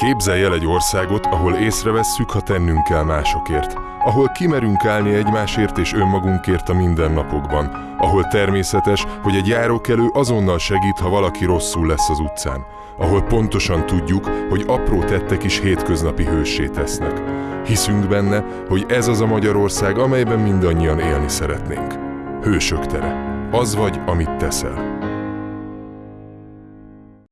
Képzelj el egy országot, ahol észrevesszük, ha tennünk kell másokért. Ahol kimerünk állni egymásért és önmagunkért a mindennapokban. Ahol természetes, hogy egy járókelő azonnal segít, ha valaki rosszul lesz az utcán. Ahol pontosan tudjuk, hogy apró tettek is hétköznapi hőssé tesznek. Hiszünk benne, hogy ez az a Magyarország, amelyben mindannyian élni szeretnénk. Hősök tere. Az vagy, amit teszel.